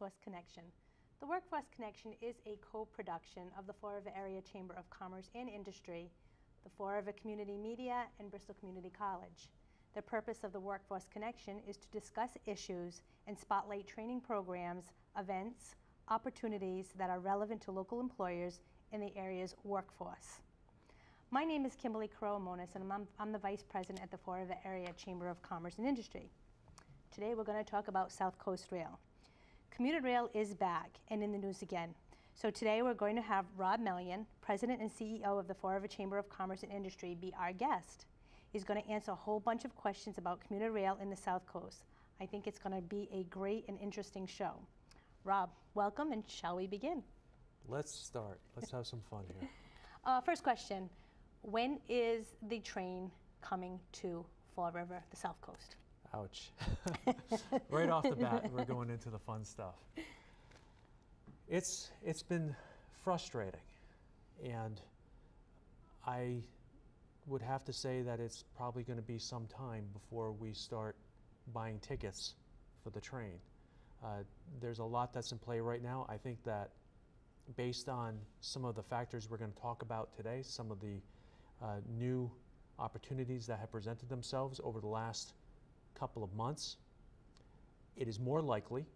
Workforce Connection. The Workforce Connection is a co-production of the Fall River Area Chamber of Commerce and Industry, the Fall River Community Media, and Bristol Community College. The purpose of the Workforce Connection is to discuss issues and spotlight training programs, events, opportunities that are relevant to local employers in the area's workforce. My name is Kimberly Koromonis, and I'm, I'm the Vice President at the Fall River Area Chamber of Commerce and Industry. Today we're going to talk about South Coast Rail. Commuter Rail is back and in the news again. So today we're going to have Rob Mellion, President and CEO of the Fall River Chamber of Commerce and Industry, be our guest. He's going to answer a whole bunch of questions about commuter rail in the South Coast. I think it's going to be a great and interesting show. Rob, welcome, and shall we begin? Let's start. Let's have some fun here. Uh, first question, when is the train coming to Fall River, the South Coast? Ouch. right off the bat, we're going into the fun stuff. It's, it's been frustrating, and I would have to say that it's probably going to be some time before we start buying tickets for the train. Uh, there's a lot that's in play right now. I think that based on some of the factors we're going to talk about today, some of the uh, new opportunities that have presented themselves over the last couple of months, it is more likely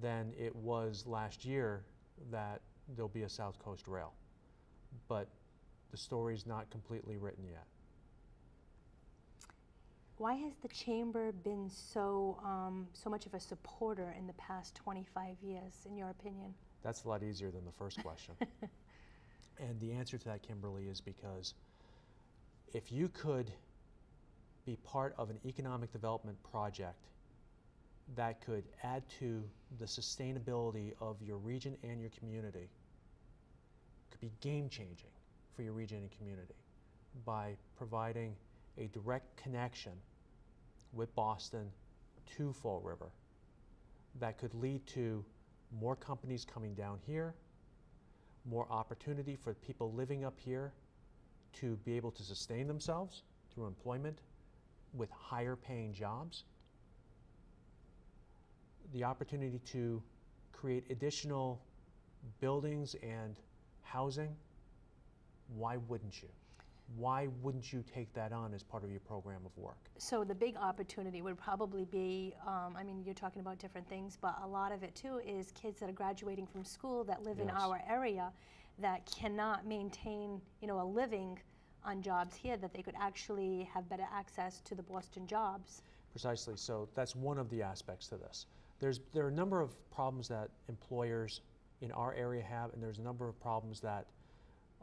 than it was last year that there'll be a South Coast rail. But the story's not completely written yet. Why has the chamber been so um, so much of a supporter in the past 25 years, in your opinion? That's a lot easier than the first question. and the answer to that, Kimberly, is because if you could be part of an economic development project that could add to the sustainability of your region and your community, could be game changing for your region and community by providing a direct connection with Boston to Fall River that could lead to more companies coming down here, more opportunity for people living up here to be able to sustain themselves through employment with higher paying jobs, the opportunity to create additional buildings and housing, why wouldn't you? Why wouldn't you take that on as part of your program of work? So the big opportunity would probably be, um, I mean, you're talking about different things, but a lot of it too is kids that are graduating from school that live yes. in our area that cannot maintain, you know, a living on jobs here that they could actually have better access to the Boston jobs. Precisely. So that's one of the aspects to this. There's, there are a number of problems that employers in our area have, and there's a number of problems that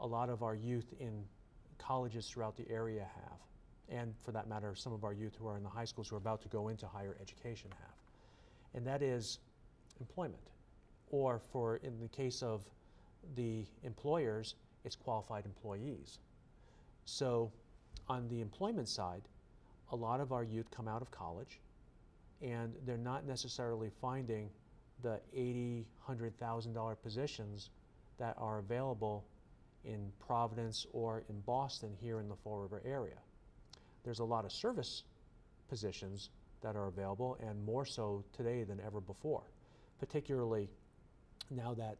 a lot of our youth in colleges throughout the area have. And for that matter, some of our youth who are in the high schools who are about to go into higher education have. And that is employment. Or for, in the case of the employers, it's qualified employees. So on the employment side, a lot of our youth come out of college and they're not necessarily finding the eighty, hundred thousand dollar positions that are available in Providence or in Boston here in the Fall River area. There's a lot of service positions that are available and more so today than ever before, particularly now that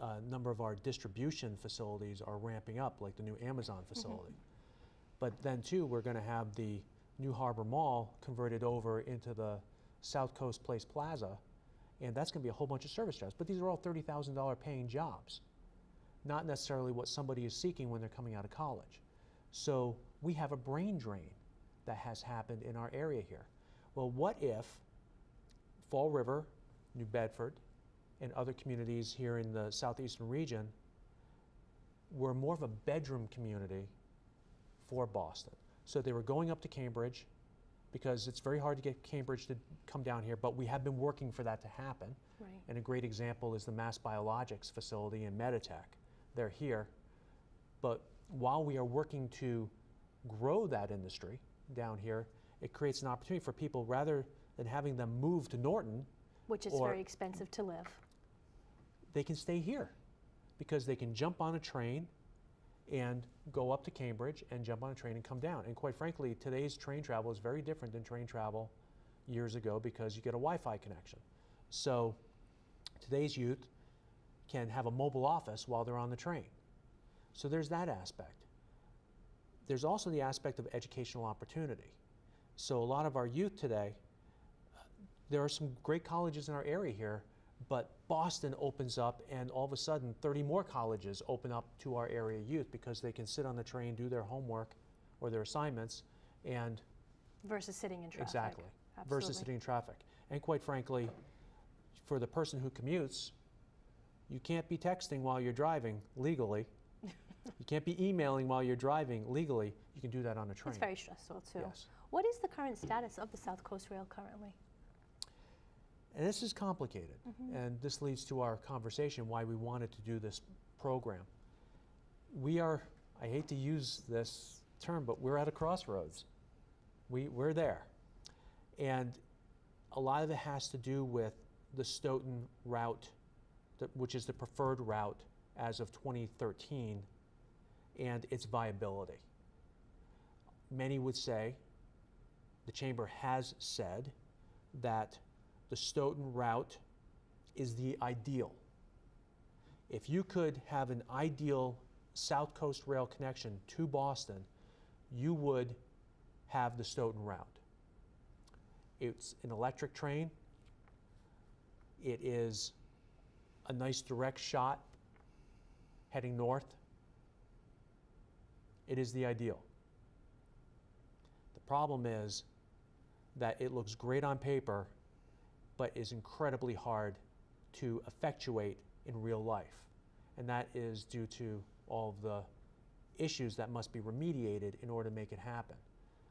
a uh, number of our distribution facilities are ramping up, like the new Amazon mm-hmm. facility. Mm -hmm. But then too, we're going to have the New Harbor Mall converted over into the South Coast Place Plaza, and that's going to be a whole bunch of service jobs. But these are all $30,000 paying jobs, not necessarily what somebody is seeking when they're coming out of college. So we have a brain drain that has happened in our area here. Well, what if Fall River, New Bedford, and other communities here in the southeastern region were more of a bedroom community for Boston. So they were going up to Cambridge because it's very hard to get Cambridge to come down here, but we have been working for that to happen. Right. And a great example is the Mass Biologics facility in Meditech. They're here. But while we are working to grow that industry down here, it creates an opportunity for people rather than having them move to Norton. Which is very expensive to live they can stay here because they can jump on a train and go up to Cambridge and jump on a train and come down. And quite frankly, today's train travel is very different than train travel years ago because you get a Wi-Fi connection. So Today's youth can have a mobile office while they're on the train. So there's that aspect. There's also the aspect of educational opportunity. So a lot of our youth today, there are some great colleges in our area here, but Boston opens up and all of a sudden 30 more colleges open up to our area youth because they can sit on the train, do their homework or their assignments and Versus sitting in traffic. Exactly. Absolutely. versus sitting in traffic. And quite frankly, for the person who commutes, you can't be texting while you're driving legally. you can't be emailing while you're driving legally. You can do that on a train. It's very stressful too. Yes. What is the current status of the South Coast Rail currently? And this is complicated. Mm-hmm. And this leads to our conversation why we wanted to do this program. We are, I hate to use this term, but we're at a crossroads. We, we're there. And a lot of it has to do with the Stoughton route, that- which is the preferred route as of 2013, and its viability. Many would say, the chamber has said, that the Stoughton route is the ideal. If you could have an ideal South Coast Rail connection to Boston, you would have the Stoughton route. It's an electric train. It is a nice direct shot heading north. It is the ideal. The problem is that it looks great on paper, but is incredibly hard to effectuate in real life. And that is due to all of the issues that must be remediated in order to make it happen.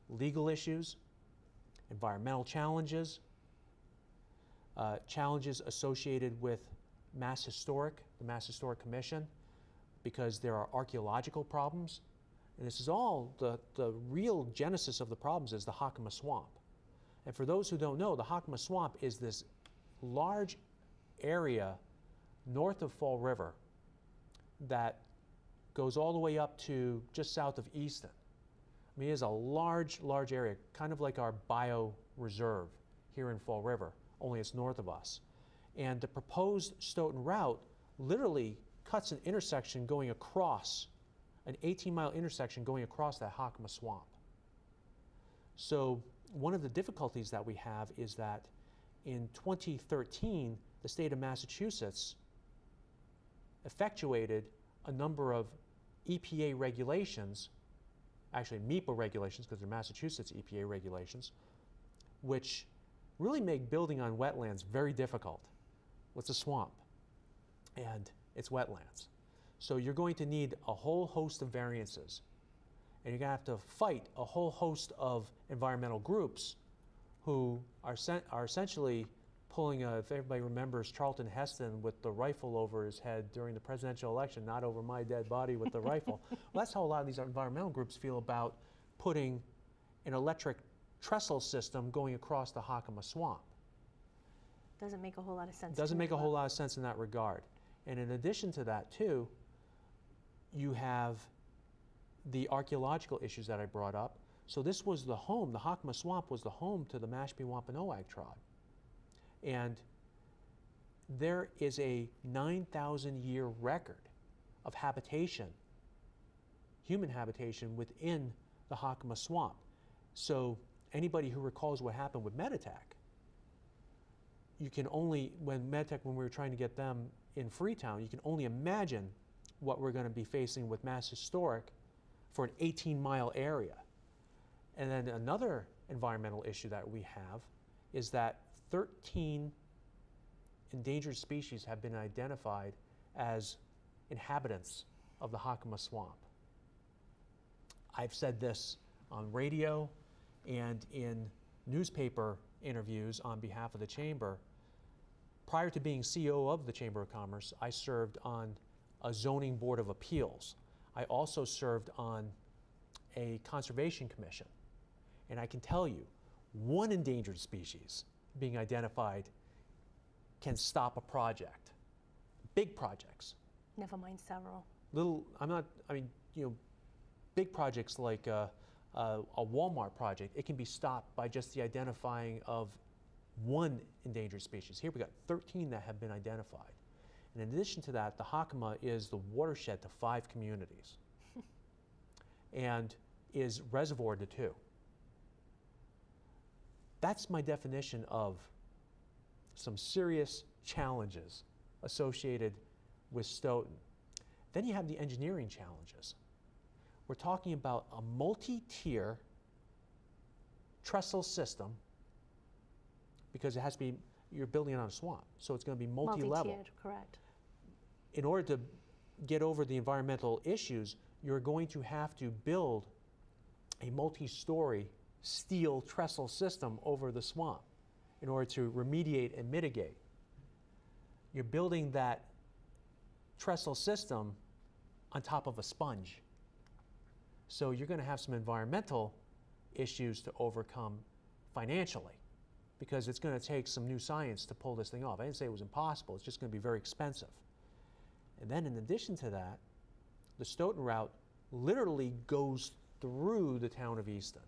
Legal issues, environmental challenges, uh, challenges associated with Mass Historic, the Mass Historic Commission, because there are archaeological problems. And this is all the, the real genesis of the problems is the Hockomock Swamp. And for those who don't know, the Hockomock Swamp is this large area north of Fall River that goes all the way up to just south of Easton. I mean, it is a large, large area, kind of like our bio reserve here in Fall River, only it's north of us. And the proposed Stoughton route literally cuts an intersection going across, an 18 mile intersection going across that Hockomock Swamp. So one of the difficulties that we have is that in 2013, the state of Massachusetts effectuated a number of EPA regulations, actually MEPA regulations, because they're Massachusetts EPA regulations, which really make building on wetlands very difficult. What's a swamp? And it's wetlands. So you're going to need a whole host of variances and you're going to have to fight a whole host of environmental groups who are, are essentially pulling, a, if everybody remembers Charlton Heston with the rifle over his head during the presidential election, not over my dead body with the rifle. Well, that's how a lot of these environmental groups feel about putting an electric trestle system going across the Hockomock Swamp. Doesn't make a whole lot of sense. Doesn't make a whole lot of sense in that regard. And in addition to that, too, you have the archaeological issues that I brought up. So this was the home, the Hockomock Swamp was the home to the Mashpee Wampanoag tribe. And there is a 9,000 year record of habitation, human habitation within the Hockomock Swamp. So anybody who recalls what happened with Meditac, you can only, when Medtech, when we were trying to get them in Freetown, you can only imagine what we're going to be facing with Mass Historic for an 18 mile area. And then another environmental issue that we have is that 13 endangered species have been identified as inhabitants of the Hockomock Swamp. I've said this on radio and in newspaper interviews on behalf of the Chamber. Prior to being CEO of the Chamber of Commerce, I served on a zoning board of appeals. I also served on a conservation commission. And I can tell you, one endangered species being identified can stop a project. Big projects. Never mind several. Little, I'm not, I mean, you know, big projects like a, a, a Walmart project, it can be stopped by just the identifying of one endangered species. Here we got 13 that have been identified. And in addition to that, the Hockomock is the watershed to five communities and is reservoir to two. That's my definition of some serious challenges associated with Stoughton. Then you have the engineering challenges. We're talking about a multi-tier trestle system because it has to be, you're building it on a swamp, so it's going to be multi-level. Multi-tiered, correct. In order to get over the environmental issues, you're going to have to build a multi-story steel trestle system over the swamp in order to remediate and mitigate. You're building that trestle system on top of a sponge. So you're going to have some environmental issues to overcome financially because it's going to take some new science to pull this thing off. I didn't say it was impossible, it's just going to be very expensive. And then in addition to that, the Stoughton route literally goes through the town of Easton.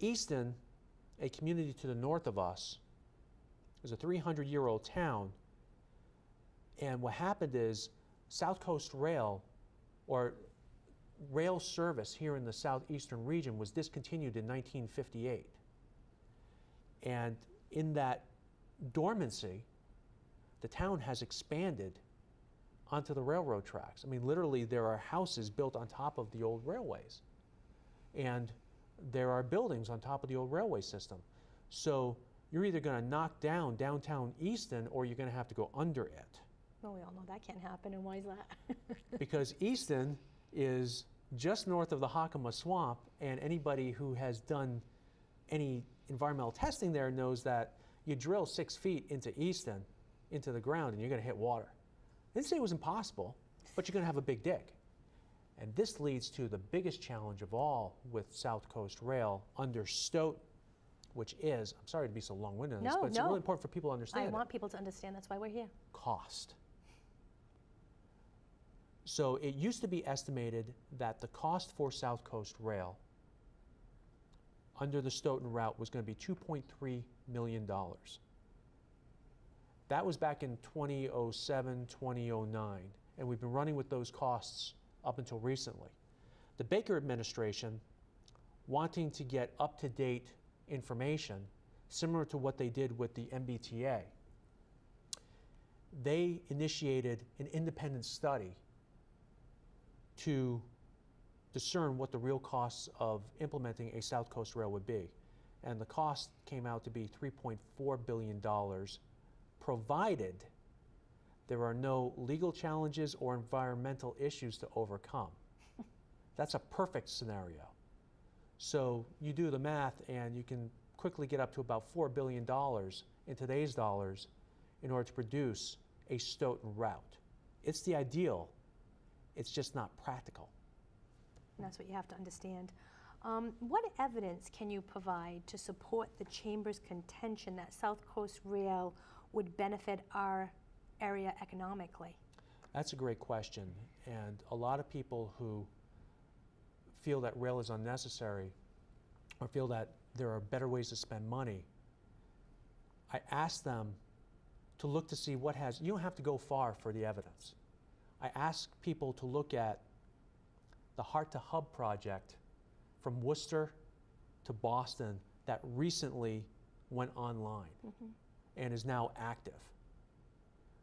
Easton, a community to the north of us, is a 300 year old town. And what happened is South Coast Rail, or rail service here in the southeastern region, was discontinued in 1958. And in that dormancy, the town has expanded onto the railroad tracks. I mean, literally, there are houses built on top of the old railways. And there are buildings on top of the old railway system. So you're either going to knock down downtown Easton or you're going to have to go under it. Well, we all know that can't happen, and why is that? because Easton is just north of the Hockomock Swamp, and anybody who has done any environmental testing there knows that you drill six feet into Easton, into the ground, and you're going to hit water. Didn't say it was impossible, but you're going to have a big dig. And this leads to the biggest challenge of all with South Coast Rail under Stoughton, which is, I'm sorry to be so long-winded on this, but it's no. really important for people to understand I it. want people to understand, that's why we're here. cost. So it used to be estimated that the cost for South Coast Rail under the Stoughton route was going to be $2.3 million. That was back in 2007, 2009, and we've been running with those costs up until recently. The Baker administration, wanting to get up to date information, similar to what they did with the MBTA, they initiated an independent study to discern what the real costs of implementing a South Coast Rail would be. And the cost came out to be $3.4 billion, provided there are no legal challenges or environmental issues to overcome. That's a perfect scenario. So you do the math and you can quickly get up to about $4 billion in today's dollars in order to produce a Stoughton route. It's the ideal, it's just not practical. And that's what you have to understand. Um, what evidence can you provide to support the Chamber's contention that South Coast Rail would benefit our area economically? That's a great question. And a lot of people who feel that rail is unnecessary or feel that there are better ways to spend money, I ask them to look to see what has, you don't have to go far for the evidence. I ask people to look at the Heart to Hub project from Worcester to Boston that recently went online mm-hmm. And is now active.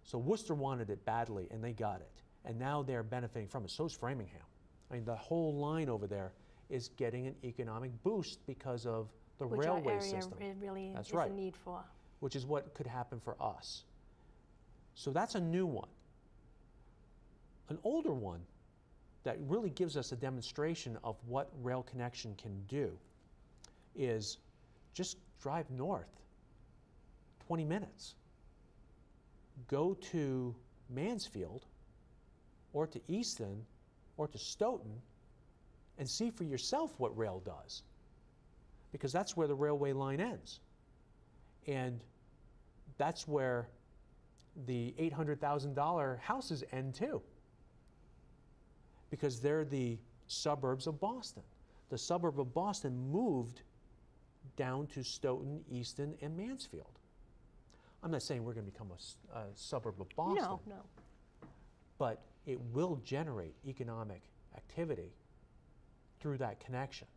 So Worcester wanted it badly and they got it. And now they're benefiting from it. So is Framingham. I mean, the whole line over there is getting an economic boost because of the Which our railway area system, re- really That's is right. a need for. which is what could happen for us. So that's a new one. An older one that really gives us a demonstration of what rail connection can do is just drive north 20 minutes. Go to Mansfield or to Easton or to Stoughton and see for yourself what rail does. Because that's where the railway line ends. And that's where the $800,000 houses end too. Because they're the suburbs of Boston. The suburb of Boston moved down to Stoughton, Easton, and Mansfield. I'm not saying we're going to become a suburb of Boston, No, no. but it will generate economic activity through that connection.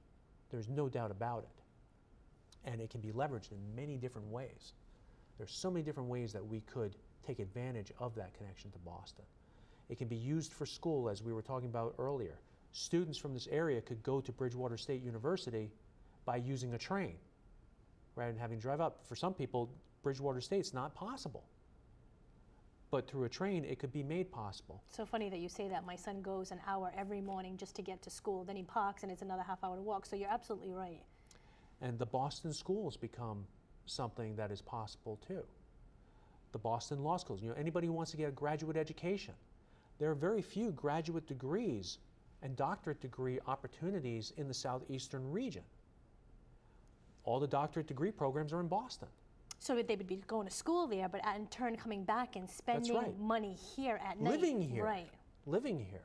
There's no doubt about it. And it can be leveraged in many different ways. There's so many different ways that we could take advantage of that connection to Boston. It can be used for school, as we were talking about earlier. Students from this area could go to Bridgewater State University by using a train rather than having to drive up. For some people, Bridgewater State's not possible. But through a train, it could be made possible. So funny that you say that. My son goes an hour every morning just to get to school. Then he parks and it's another half hour to walk. So you're absolutely right. And the Boston schools become something that is possible too. The Boston law schools, you know, anybody who wants to get a graduate education, there are very few graduate degrees and doctorate degree opportunities in the southeastern region. All the doctorate degree programs are in Boston. So they would be going to school there, but in turn coming back and spending right. money here at night. Living here. Right. Living here.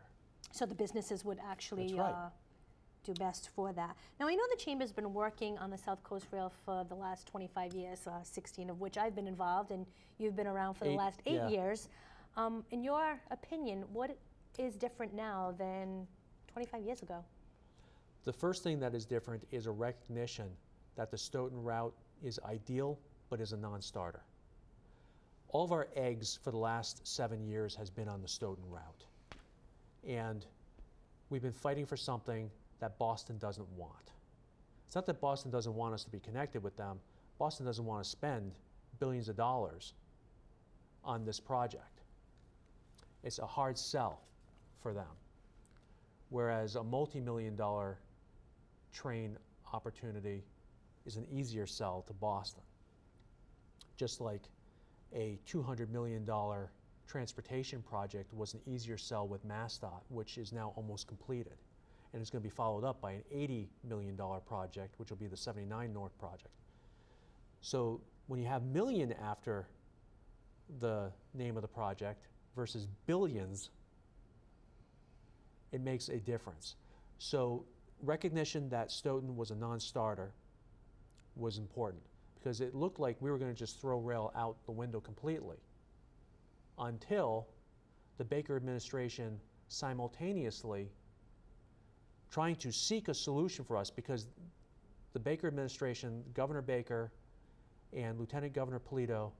So the businesses would actually right. uh, do best for that. Now I know the chamber's been working on the South Coast Rail for the last 25 years, uh, 16 of which I've been involved, and you've been around for the last eight yeah. years. Um, in your opinion, what is different now than 25 years ago? The first thing that is different is a recognition that the Stoughton route is ideal but is a non-starter. All of our eggs for the last seven years has been on the Stoughton route. And we've been fighting for something that Boston doesn't want. It's not that Boston doesn't want us to be connected with them. Boston doesn't want to spend billions of dollars on this project. It's a hard sell for them. Whereas a multi-million dollar train opportunity is an easier sell to Boston. Just like a $200 million transportation project was an easier sell with MassDOT, which is now almost completed. And it's going to be followed up by an $80 million project, which will be the 79 North project. So when you have million after the name of the project versus billions, it makes a difference. So recognition that Stoughton was a non-starter was important because it looked like we were going to just throw rail out the window completely until the Baker administration simultaneously trying to seek a solution for us because the Baker administration, Governor Baker and Lieutenant Governor Polito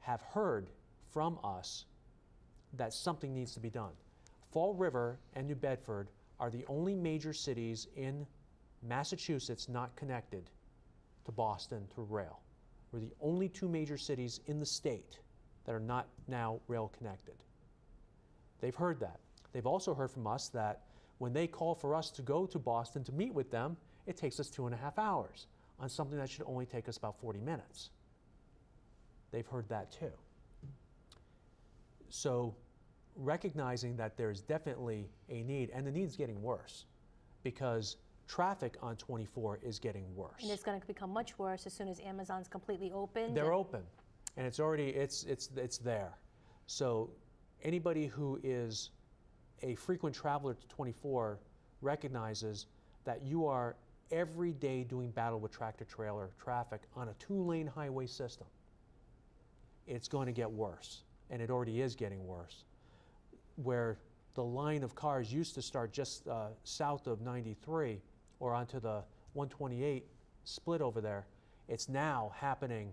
have heard from us that something needs to be done. Fall River and New Bedford are the only major cities in Massachusetts not connected to Boston through rail. We're the only two major cities in the state that are not now rail connected. They've heard that. They've also heard from us that when they call for us to go to Boston to meet with them, it takes us two and a half hours on something that should only take us about 40 minutes. They've heard that too. So recognizing that there's definitely a need, and the need's getting worse because traffic on 24 is getting worse. And it's going to become much worse as soon as Amazon's completely open. They're open, and it's already it's it's it's there. So anybody who is a frequent traveler to 24 recognizes that you are every day doing battle with tractor trailer traffic on a two-lane highway system. It's going to get worse, and it already is getting worse. Where the line of cars used to start just uh, south of 93 or onto the 128 split over there, it's now happening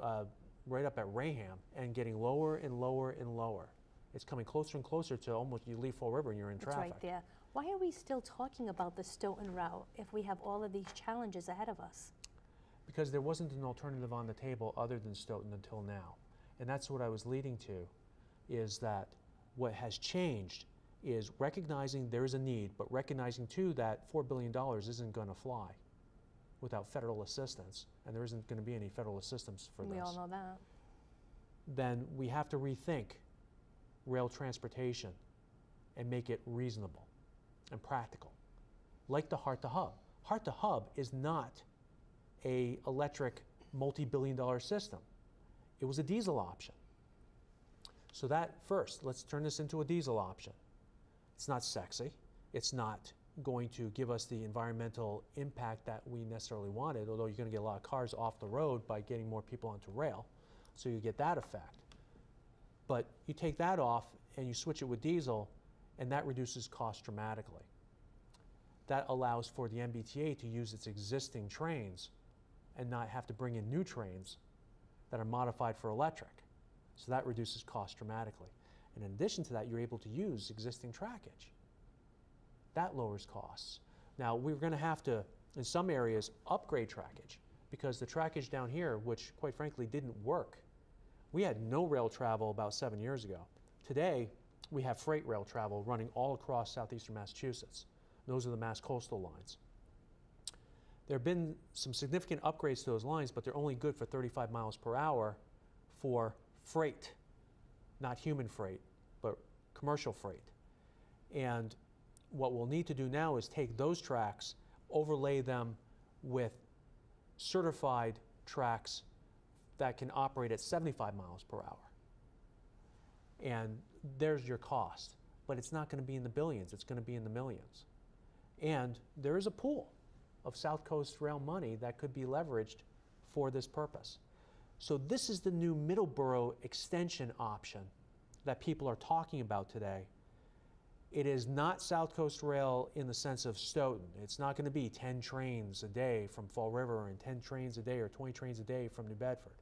uh, right up at Raynham and getting lower and lower and lower. It's coming closer and closer to almost you leave Fall River and you're in It's traffic. right there. Why are we still talking about the Stoughton route if we have all of these challenges ahead of us? Because there wasn't an alternative on the table other than Stoughton until now. And that's what I was leading to, is that what has changed is recognizing there is a need, but recognizing too that $4 billion isn't going to fly without federal assistance, and there isn't going to be any federal assistance for we this. We all know that. then we have to rethink rail transportation and make it reasonable and practical. Like the Heart to Hub. Heart to Hub is not a electric multi-billion dollar system. It was a diesel option. So that first, let's turn this into a diesel option. It's not sexy. It's not going to give us the environmental impact that we necessarily wanted, although you're going to get a lot of cars off the road by getting more people onto rail. So you get that effect. But you take that off and you switch it with diesel, and that reduces cost dramatically. That allows for the MBTA to use its existing trains and not have to bring in new trains that are modified for electric. So that reduces cost dramatically. In addition to that, you're able to use existing trackage. That lowers costs. Now, we're going to have to, in some areas, upgrade trackage because the trackage down here, which quite frankly didn't work, we had no rail travel about seven years ago. Today, we have freight rail travel running all across southeastern Massachusetts. Those are the Mass coastal lines. There have been some significant upgrades to those lines, but they're only good for 35 miles per hour for freight, not human freight, but commercial freight. And what we'll need to do now is take those tracks, overlay them with certified tracks that can operate at 75 miles per hour. And there's your cost. But it's not going to be in the billions, it's going to be in the millions. And there is a pool of South Coast Rail money that could be leveraged for this purpose. So this is the new Middleborough extension option that people are talking about today. It is not South Coast Rail in the sense of Stoughton. It's not going to be 10 trains a day from Fall River and 10 trains a day or 20 trains a day from New Bedford.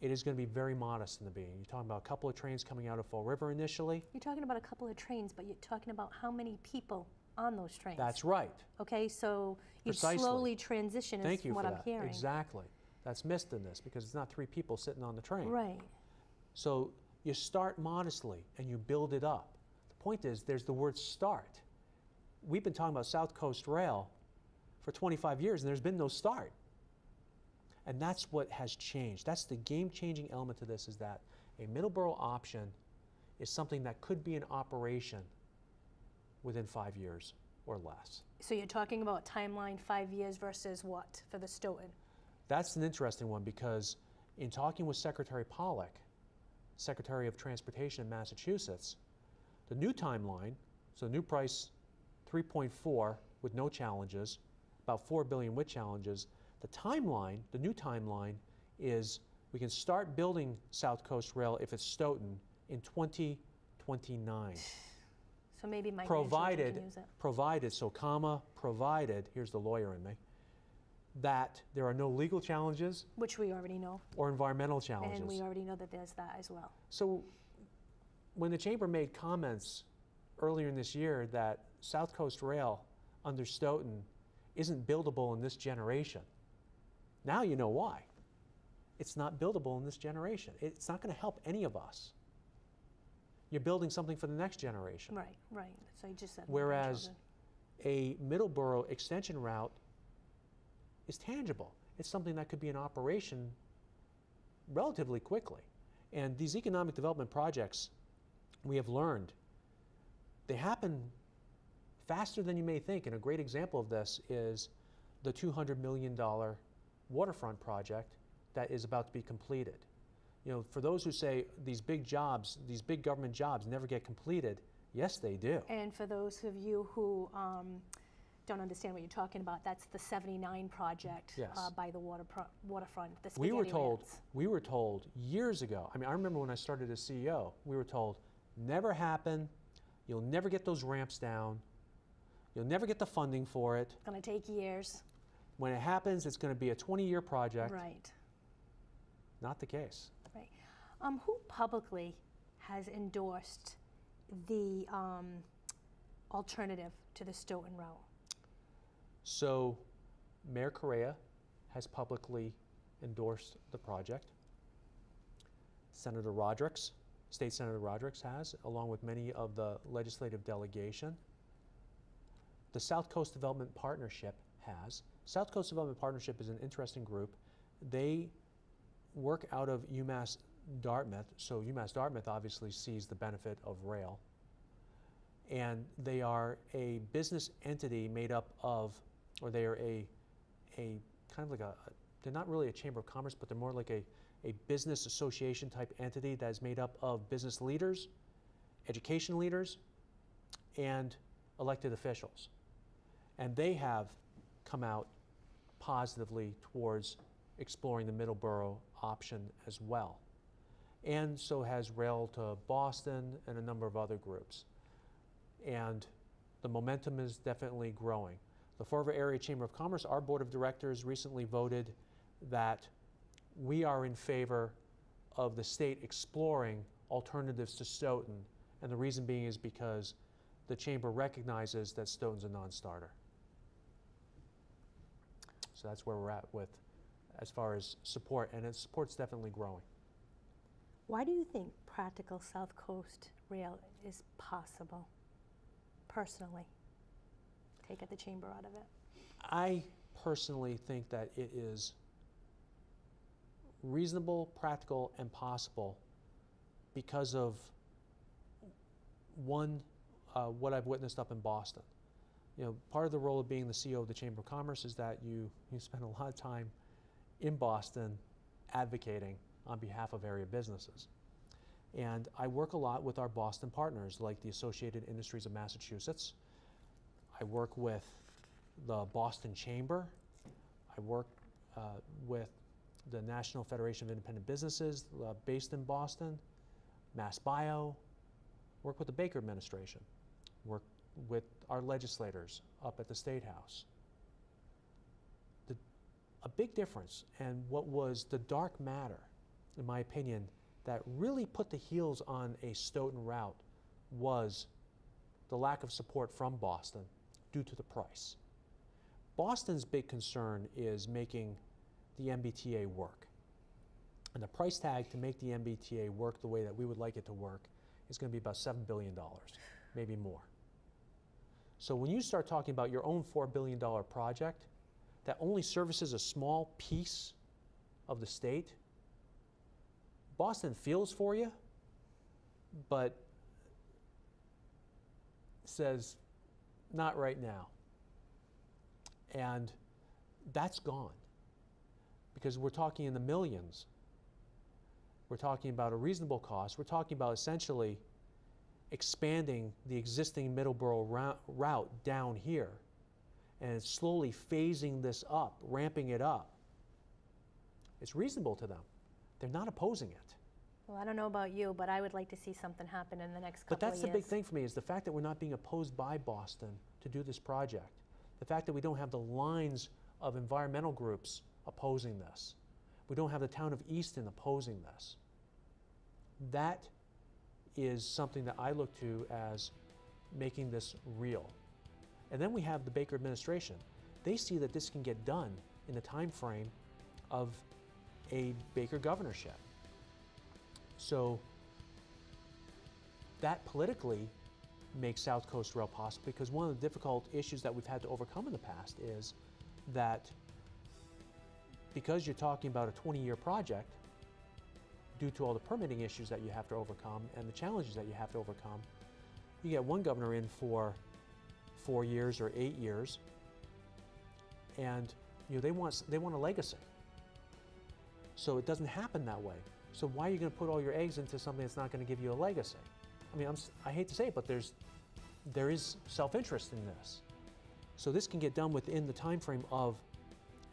It is going to be very modest in the beginning. You're talking about a couple of trains coming out of Fall River initially. You're talking about a couple of trains, but you're talking about how many people on those trains. That's right. Okay, so you Precisely. slowly transition is Thank you what for I'm that. hearing. Exactly. That's missed in this because it's not three people sitting on the train. Right. So you start modestly and you build it up. The point is, there's the word start. We've been talking about South Coast Rail for 25 years and there's been no start. And that's what has changed. That's the game changing element to this is that a Middleborough option is something that could be in operation within five years or less. So you're talking about timeline five years versus what for the Stoughton? That's an interesting one because in talking with Secretary Pollack, Secretary of Transportation in Massachusetts, the new timeline, so new price 3.4 with no challenges, about 4 billion with challenges. The timeline, the new timeline is we can start building South Coast Rail if it's Stoughton in 2029. So maybe my provided, can use it. provided, so comma, provided, here's the lawyer in me, that there are no legal challenges Which we already know. or environmental challenges. And we already know that there's that as well. So when the chamber made comments earlier in this year that South Coast Rail under Stoughton isn't buildable in this generation, now you know why. It's not buildable in this generation. It's not going to help any of us. You're building something for the next generation. Right, right. So you just said. Whereas a Middleborough extension route is tangible. It's something that could be in operation relatively quickly. And these economic development projects, we have learned, they happen faster than you may think. And a great example of this is the $200 million waterfront project that is about to be completed. You know, for those who say these big jobs, these big government jobs never get completed, yes, they do. And for those of you who um, don't understand what you're talking about, that's the 79 project Yes. uh, by the water pro- waterfront, the We were told, rants. we were told years ago, I mean, I remember when I started as CEO, we were told, never happen, you'll never get those ramps down, you'll never get the funding for it. It's going to take years. When it happens, it's going to be a 20-year project. Right, Not the case. right. Um, who publicly has endorsed the um, alternative to the Stoughton route? So Mayor Correia has publicly endorsed the project. Senator Rodrigues, State Senator Rodrigues has, along with many of the legislative delegation. The South Coast Development Partnership has. South Coast Development Partnership is an interesting group. They work out of UMass Dartmouth, so UMass Dartmouth obviously sees the benefit of rail. And they are a business entity made up of, or they are a, a kind of like a, they're not really a chamber of commerce, but they're more like a, a business association type entity that is made up of business leaders, education leaders, and elected officials. And they have come out positively towards exploring the Middleborough option as well. And so has Rail to Boston and a number of other groups. And the momentum is definitely growing. The Fall River Area Chamber of Commerce, our board of directors recently voted that we are in favor of the state exploring alternatives to Stoughton. And the reason being is because the chamber recognizes that Stoughton's a non-starter. So that's where we're at with, as far as support, and its support's definitely growing. Why do you think practical South Coast rail is possible, personally? Take at the chamber out of it. I personally think that it is reasonable, practical, and possible because of one, uh, what I've witnessed up in Boston. You know, part of the role of being the CEO of the Chamber of Commerce is that you, you spend a lot of time in Boston advocating on behalf of area businesses. And I work a lot with our Boston partners, like the Associated Industries of Massachusetts. I work with the Boston Chamber. I work uh, with the National Federation of Independent Businesses uh, based in Boston, Mass Bio, work with the Baker administration, work with our legislators up at the State House. The, a big difference, and what was the dark matter, in my opinion, that really put the heels on a Stoughton route was the lack of support from Boston due to the price. Boston's big concern is making the MBTA work. And the price tag to make the MBTA work the way that we would like it to work is going to be about $7 billion, maybe more. So when you start talking about your own $4 billion project that only services a small piece of the state, Boston feels for you, but says, not right now. And that's gone because we're talking in the millions. We're talking about a reasonable cost. We're talking about essentially expanding the existing Middleborough route down here and slowly phasing this up, ramping it up. It's reasonable to them. They're not opposing it. Well, I don't know about you, but I would like to see something happen in the next couple. But that's of the big thing for me is the fact that we're not being opposed by Boston to do this project. The fact that we don't have the lines of environmental groups opposing this. We don't have the town of Easton opposing this. That is something that I look to as making this real. And then we have the Baker administration. They see that this can get done in the time frame of a Baker governorship. So that politically makes South Coast Rail possible because one of the difficult issues that we've had to overcome in the past is that because you're talking about a 20-year project, due to all the permitting issues that you have to overcome and the challenges that you have to overcome, you get one governor in for four years or eight years, and you know they want they want a legacy. So it doesn't happen that way. So why are you going to put all your eggs into something that's not going to give you a legacy? I mean, I'm, I hate to say it, but there's there is self-interest in this. So this can get done within the time frame of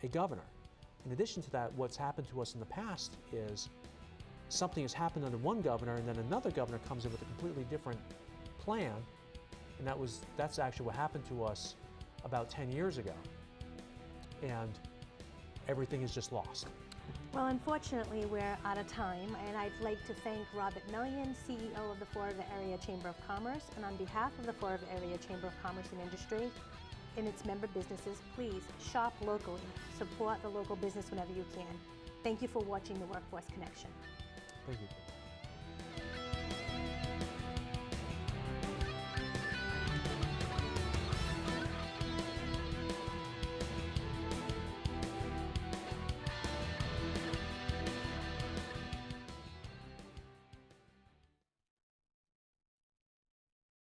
a governor. In addition to that, what's happened to us in the past is something has happened under one governor and then another governor comes in with a completely different plan. And that was that's actually what happened to us about 10 years ago. And everything is just lost. Well, unfortunately, we're out of time, and I'd like to thank Robert Mellion, CEO of the River Area Chamber of Commerce, and on behalf of the River Area Chamber of Commerce and Industry and its member businesses, please shop locally, support the local business whenever you can. Thank you for watching the Workforce Connection. Thank you.